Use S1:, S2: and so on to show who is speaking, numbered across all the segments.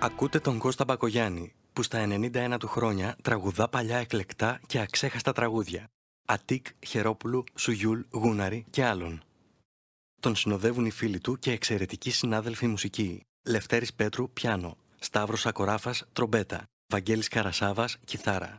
S1: Ακούτε τον Κώστα Μπακογιάννη, που στα 91 του χρόνια τραγουδά παλιά εκλεκτά και αξέχαστα τραγούδια. Ατίκ, Χερόπουλου, Σουγιούλ, Γούναρη και άλλων. Τον συνοδεύουν οι φίλοι του και εξαιρετικοί συνάδελφοι μουσικοί. Λευτέρης Πέτρου, πιάνο. Σταύρος Ακοράφας, τρομπέτα. Βαγγέλης Καρασάβας, κιθάρα.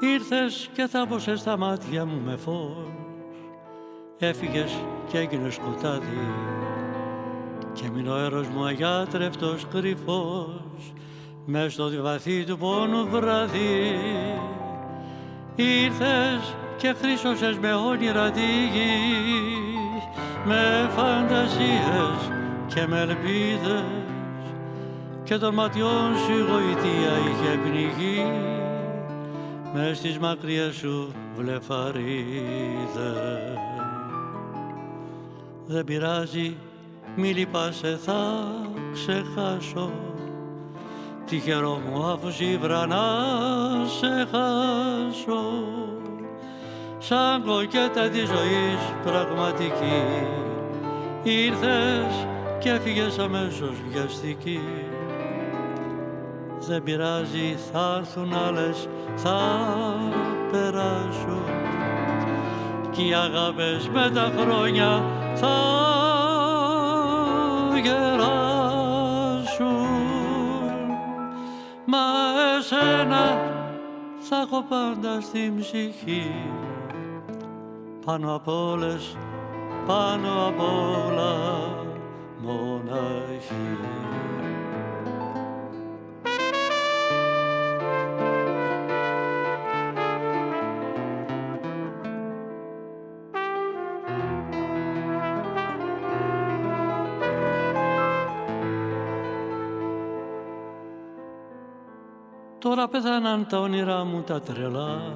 S2: Ήρθες και θάμπωσες στα μάτια μου με φως. Έφυγες και έγινε σκοτάδι. Και μείνω ο μου αγιάτρευτος κρυφός Μες στο βαθύ του πόνου βράδυ. Ήρθες και χρήσωσες με όνειρα τη γη Με φαντασίες και με ελπίδες. Και των ματιών σου η γοητεία είχε πνιγεί με στις μακριές σου βλεφαρίδες. Δεν πειράζει, μη λυπάσαι, θα ξεχάσω. Τυχερό μου αφού σύβρα να σε χάσω. Σαν κοκέτα της ζωής πραγματική. Ήρθες και έφυγες αμέσως βιαστική δεν πειράζει θα έρθουν άλλες θα περάσουν. Κι οι αγάπες με τα χρόνια θα γεράσουν. Μα εσένα θα έχω πάντα στην ψυχή. Πάνω απ' όλες, πάνω απ' όλα μοναχή. Τώρα πέθαναν τα όνειρά μου τα τρελά.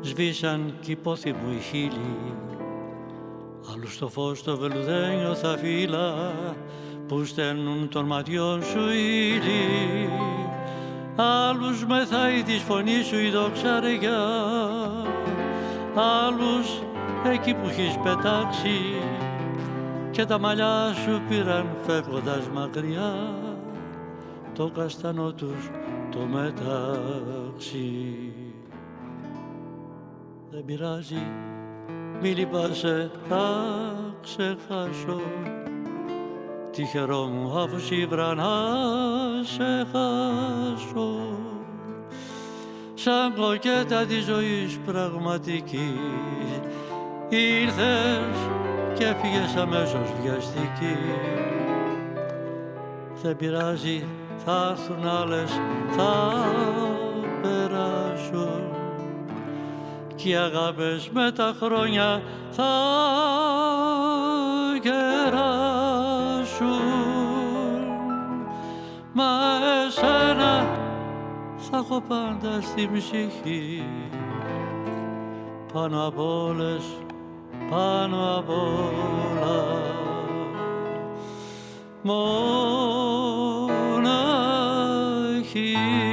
S2: Σβήσαν κι οι πόθοι μου οι χείλη. Άλλου στο φως το βελουδένιο θα φύλλα Που στέλνουν των ματιών σου ύλη. Άλλους μεθάει της φωνής σου η δοξαριά Άλλους εκεί που έχεις πετάξει Και τα μαλλιά σου πήραν φεύγοντας μακριά. Το καστανό τους το μεταξύ. Δεν πειράζει, μη λυπάσαι, θα ξεχάσω. Τυχερό μου αφού σύμπρα να σε χάσω. Σαν κοκέτα της ζωής πραγματική. Ήρθες και έφυγες αμέσως βιαστική. Δεν πειράζει θα έρθουν άλλες, θα περάσουν κι οι αγάπες με τα χρόνια θα γεράσουν μα εσένα θα έχω πάντα στη ψυχή. Πάνω απ' όλες, πάνω απ' όλα. Μόνο E.